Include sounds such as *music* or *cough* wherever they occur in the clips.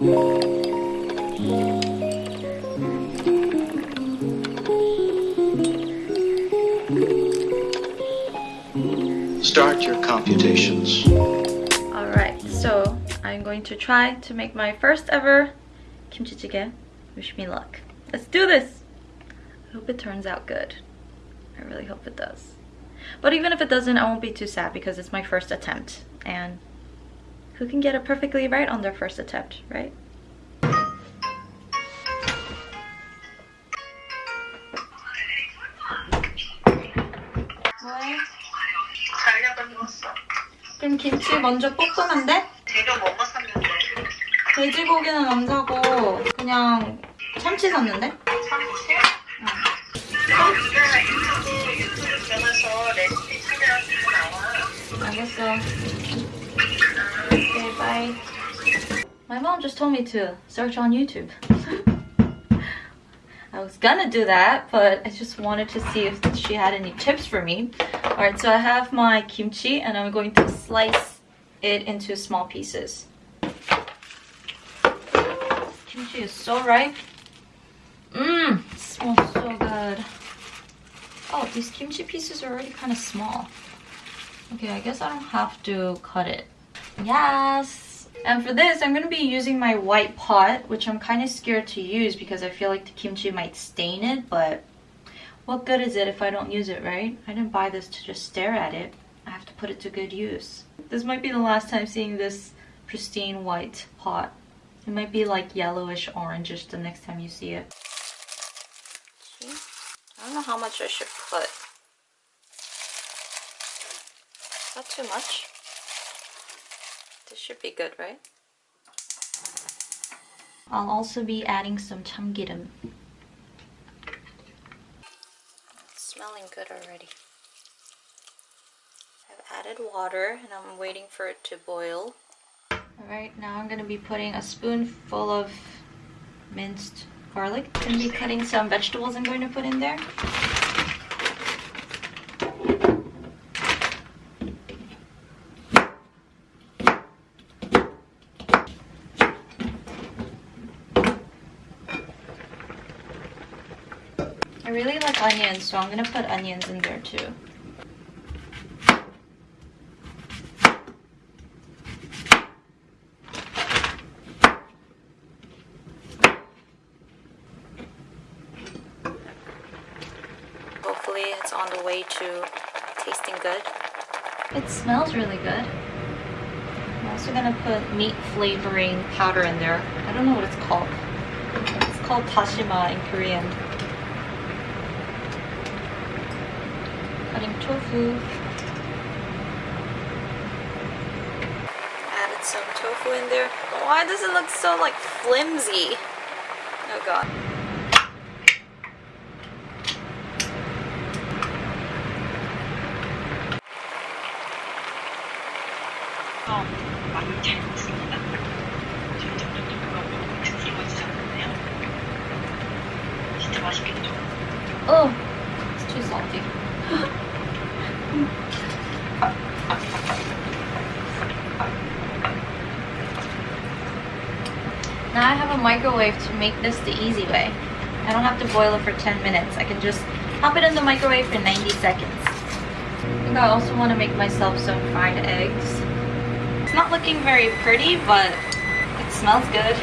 Start your computations. Alright, so I'm going to try to make my first ever kimchi jjigae. Wish me luck. Let's do this! I hope it turns out good. I really hope it does. But even if it doesn't, I won't be too sad because it's my first attempt. And who can get it perfectly right on their first attempt, right? 뭐해? 자려고 누웠어. 그럼 김치 먼저 볶으면 돼? 재료 뭐뭐 샀는데? 돼지고기는 안 사고 그냥 참치 샀는데? 참치? 응. 요새 유튜브, 유튜브 들어가서 레시피 찾으면 다 나와. 알겠어. Okay, bye. My mom just told me to search on YouTube. *laughs* I was gonna do that, but I just wanted to see if she had any tips for me. Alright, so I have my kimchi and I'm going to slice it into small pieces. Kimchi is so ripe. Mmm, smells so good. Oh, these kimchi pieces are already kind of small. Okay, I guess I don't have to cut it. Yes! And for this, I'm going to be using my white pot, which I'm kind of scared to use because I feel like the kimchi might stain it, but what good is it if I don't use it, right? I didn't buy this to just stare at it. I have to put it to good use. This might be the last time seeing this pristine white pot. It might be like yellowish orangish the next time you see it. I don't know how much I should put. Not too much. This should be good, right? I'll also be adding some chamgireum. It's smelling good already. I've added water and I'm waiting for it to boil. Alright, now I'm going to be putting a spoonful of minced garlic. I'm going to be cutting some vegetables I'm going to put in there. I really like onions, so I'm gonna put onions in there too. Hopefully it's on the way to tasting good. It smells really good. I'm also gonna put meat flavoring powder in there. I don't know what it's called. It's called tashima in Korean. Cutting tofu. Added some tofu in there. Why does it look so like flimsy? Oh god. 어, now I have a microwave to make this the easy way. I don't have to boil it for 10 minutes. I can just pop it in the microwave for 90 seconds. I think I also want to make myself some fried eggs. It's not looking very pretty, but it smells good.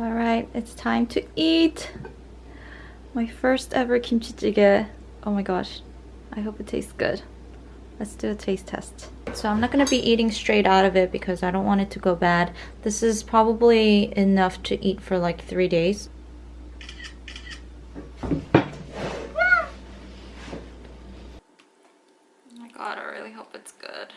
Alright, it's time to eat! My first ever kimchi jjigae. Oh my gosh, I hope it tastes good. Let's do a taste test. So I'm not going to be eating straight out of it because I don't want it to go bad. This is probably enough to eat for like three days. Oh my god, I really hope it's good.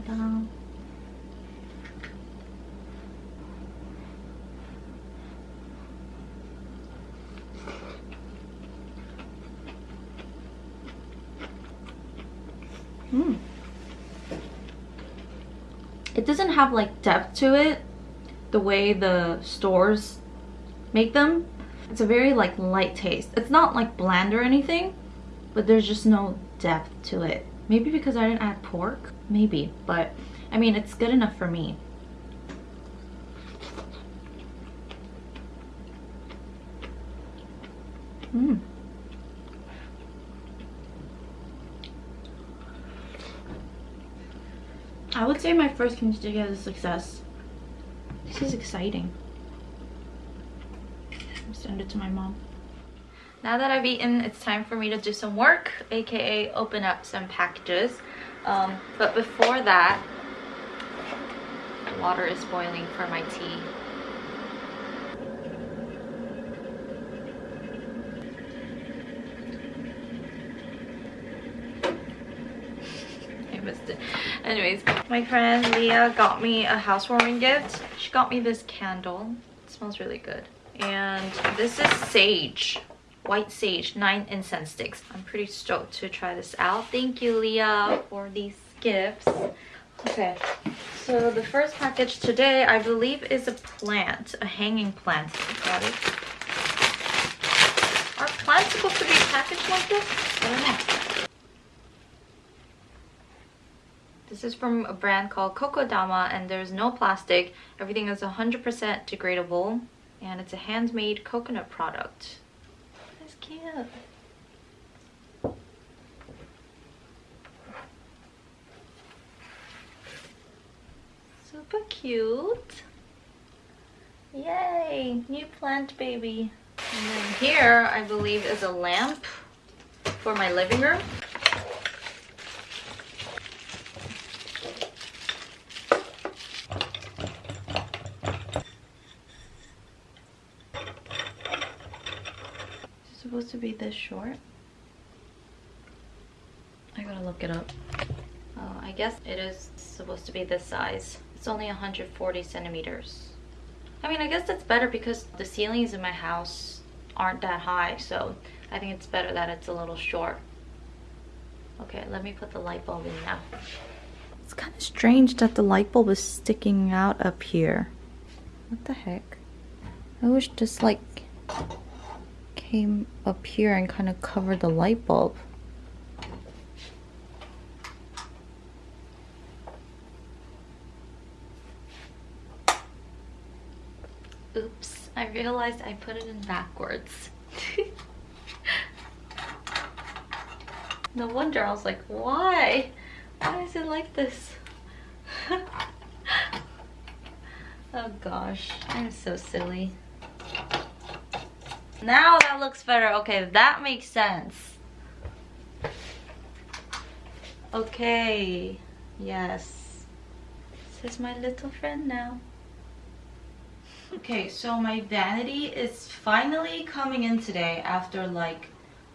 먹겠습니다. Mm. It doesn't have like depth to it the way the stores make them. It's a very like light taste. It's not like bland or anything, but there's just no depth to it. Maybe because I didn't add pork? Maybe, but I mean, it's good enough for me. Mmm. I would say my first jjigae is a success. This is exciting. Send it to my mom. Now that I've eaten, it's time for me to do some work, aka open up some packages. Um, but before that, water is boiling for my tea. *laughs* I missed it. Anyways, my friend Leah got me a housewarming gift. She got me this candle. It smells really good. And this is sage. White sage, nine incense sticks. I'm pretty stoked to try this out. Thank you, Leah, for these gifts. Okay, so the first package today, I believe, is a plant, a hanging plant. Got it. Are plants supposed to be packaged like this? I don't know. This is from a brand called Kokodama and there's no plastic. Everything is 100% degradable and it's a handmade coconut product. Cute. Super cute. Yay, new plant baby. And then here, I believe, is a lamp for my living room. Supposed to be this short? I gotta look it up. Oh, I guess it is supposed to be this size. It's only 140 centimeters. I mean, I guess that's better because the ceilings in my house aren't that high, so I think it's better that it's a little short. Okay, let me put the light bulb in now. It's kind of strange that the light bulb is sticking out up here. What the heck? I wish this like came up here and kind of covered the light bulb. Oops, I realized I put it in backwards. no wonder I was like, why? Why is it like this? *laughs* oh gosh, I'm so silly. Now that looks better. Okay, that makes sense. Okay, yes. This is my little friend now. Okay, so my vanity is finally coming in today after like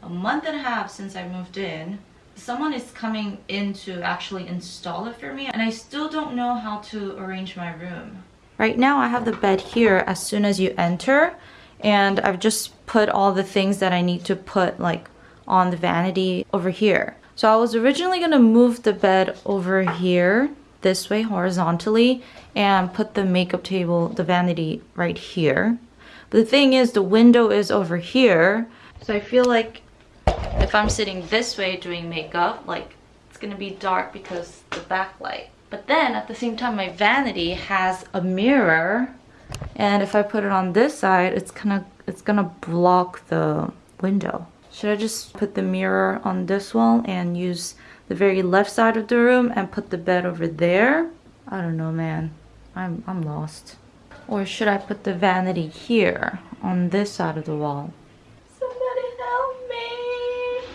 a month and a half since I moved in. Someone is coming in to actually install it for me and I still don't know how to arrange my room. Right now I have the bed here as soon as you enter and I've just put all the things that I need to put like on the vanity over here. So I was originally gonna move the bed over here this way horizontally and put the makeup table, the vanity right here. But the thing is the window is over here. So I feel like if I'm sitting this way doing makeup, like it's gonna be dark because the backlight. But then at the same time, my vanity has a mirror and if I put it on this side, it's gonna, it's gonna block the window. Should I just put the mirror on this wall and use the very left side of the room and put the bed over there? I don't know, man. I'm, I'm lost. Or should I put the vanity here on this side of the wall? Somebody help me!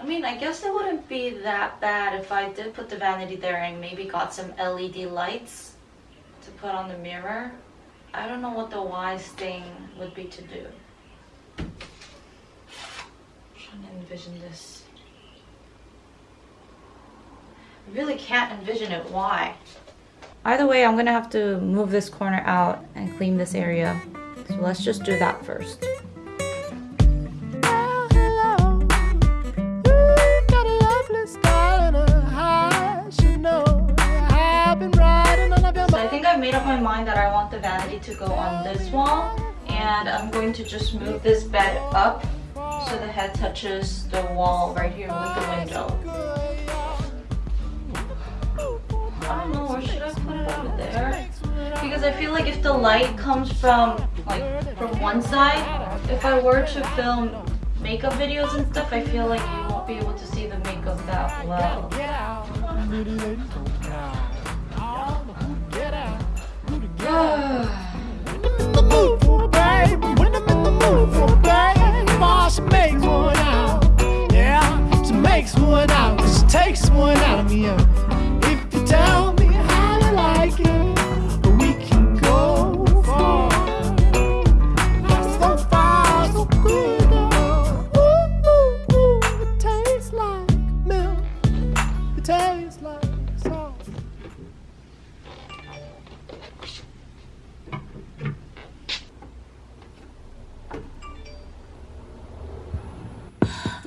I mean, I guess it wouldn't be that bad if I did put the vanity there and maybe got some LED lights to put on the mirror. I don't know what the wise thing would be to do. I'm trying to envision this. I really can't envision it. Why? Either way, I'm gonna have to move this corner out and clean this area. So let's just do that first. Made up my mind that I want the vanity to go on this wall and I'm going to just move this bed up so the head touches the wall right here with the window. I don't know, where should I put it over there? Because I feel like if the light comes from like from one side, if I were to film makeup videos and stuff, I feel like you won't be able to see the makeup that well. Makes one out. She takes one out of me.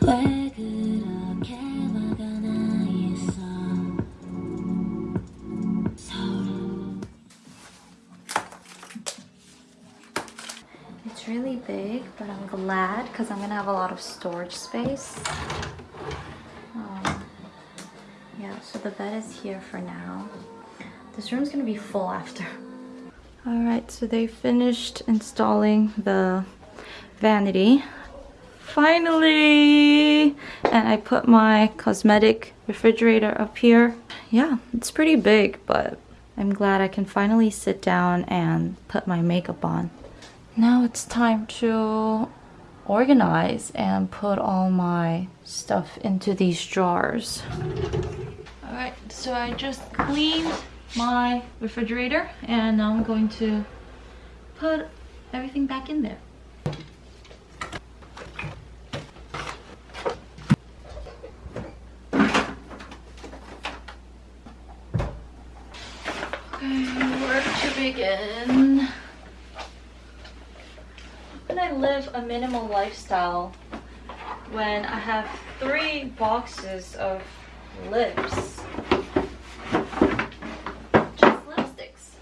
왜 그렇게 화가 나 있어 서로 It's really big, but I'm glad because I'm gonna have a lot of storage space. Um, yeah, so the bed is here for now. This room's gonna be full after. *laughs* Alright, so they finished installing the vanity. Finally! And I put my cosmetic refrigerator up here. Yeah, it's pretty big, but I'm glad I can finally sit down and put my makeup on. Now it's time to organize and put all my stuff into these drawers. Alright, so I just cleaned my refrigerator and now I'm going to put everything back in there. Okay, where begin? When I live a minimal lifestyle, when I have three boxes of lips, just lipsticks.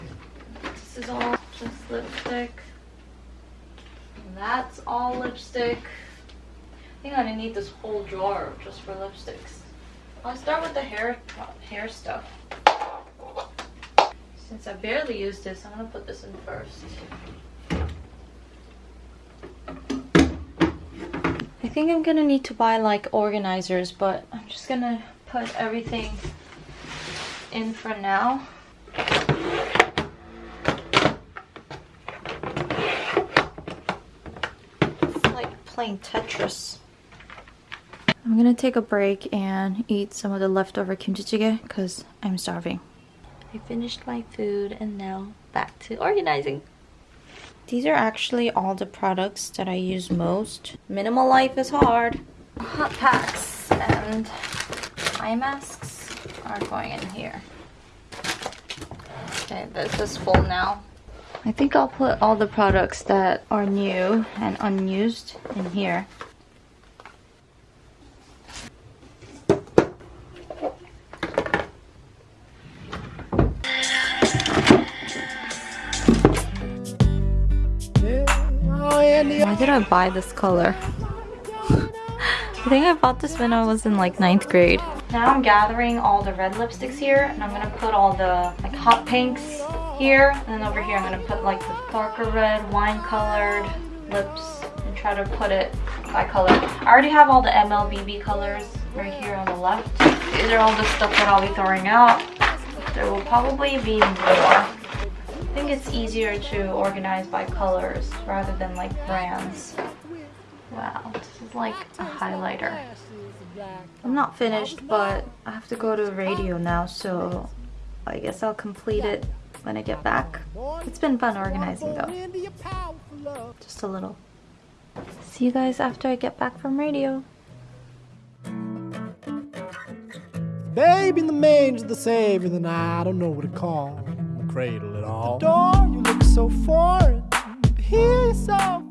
This is all just lipstick. And that's all lipstick. I think gonna need this whole drawer just for lipsticks. I'll start with the hair hair stuff. Since I barely use this, I'm gonna put this in first. I think I'm gonna need to buy like organizers, but I'm just gonna put everything in for now. It's like playing Tetris. I'm gonna take a break and eat some of the leftover kimchi jjigae because I'm starving. I finished my food and now back to organizing. These are actually all the products that I use most. Minimal life is hard. Hot packs and eye masks are going in here. Okay, this is full now. I think I'll put all the products that are new and unused in here. I buy this color? I think I bought this when I was in like ninth grade. Now I'm gathering all the red lipsticks here and I'm gonna put all the like hot pinks here and then over here I'm gonna put like the darker red wine colored lips and try to put it by color. I already have all the MLBB colors right here on the left. These are all the stuff that I'll be throwing out. There will probably be more. I think it's easier to organize by colors rather than like brands. Wow, this is like a highlighter. I'm not finished, but I have to go to radio now, so I guess I'll complete it when I get back. It's been fun organizing though, just a little. See you guys after I get back from radio. Babe in the manger, the savior, then I don't know what to call the cradle at all. The door, you look so foreign, you're so